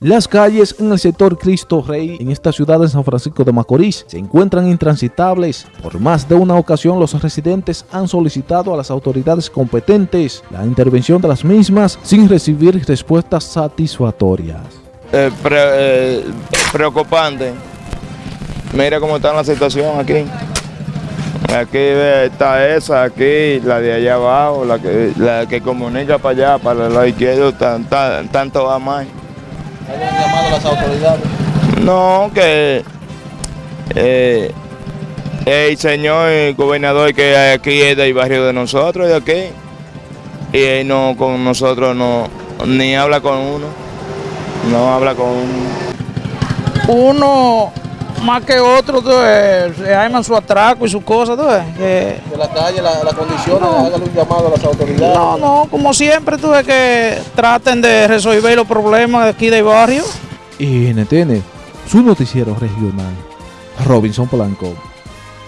Las calles en el sector Cristo Rey en esta ciudad de San Francisco de Macorís se encuentran intransitables. Por más de una ocasión los residentes han solicitado a las autoridades competentes la intervención de las mismas sin recibir respuestas satisfactorias. Eh, eh, preocupante. Mira cómo está la situación aquí. Aquí ve, está esa, aquí, la de allá abajo, la que, la que comunica para allá, para el lado izquierdo, tan, tan- tanto va más. ¿Han llamado a las autoridades? No, que eh, el señor gobernador que aquí es del barrio de nosotros, de aquí, y él no con nosotros no, ni habla con uno, no habla con uno. uno más que otro, tú ves, se arman su atraco y sus cosas, tú ves, que- De la calle, las la condiciones, hágale un llamado a las autoridades. no, no, como siempre, tú ves que traten de resolver los problemas de aquí del barrio. Y NTN, su noticiero regional, Robinson Polanco.